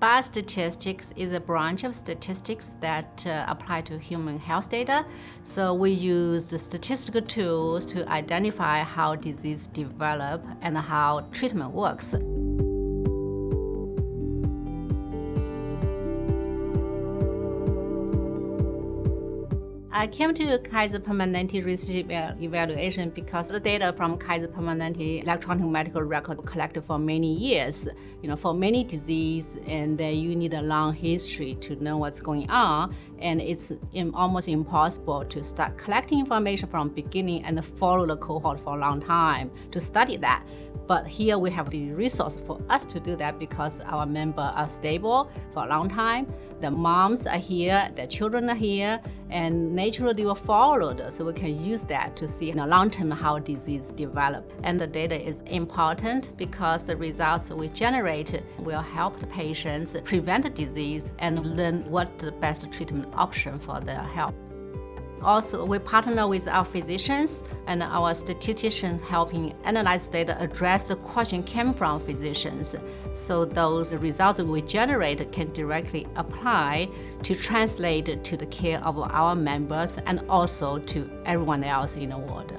Biostatistics is a branch of statistics that uh, apply to human health data. So we use the statistical tools to identify how disease develop and how treatment works. I came to Kaiser Permanente Research Evaluation because the data from Kaiser Permanente electronic medical record collected for many years, you know, for many diseases, and you need a long history to know what's going on, and it's almost impossible to start collecting information from beginning and follow the cohort for a long time to study that. But here we have the resource for us to do that because our members are stable for a long time. The moms are here, the children are here, and naturally they were followed. So we can use that to see in the long term how disease develop. And the data is important because the results we generate will help the patients prevent the disease and learn what the best treatment option for their health. Also, we partner with our physicians and our statisticians helping analyze data address the question came from physicians. So those results we generate can directly apply to translate to the care of our members and also to everyone else in the world.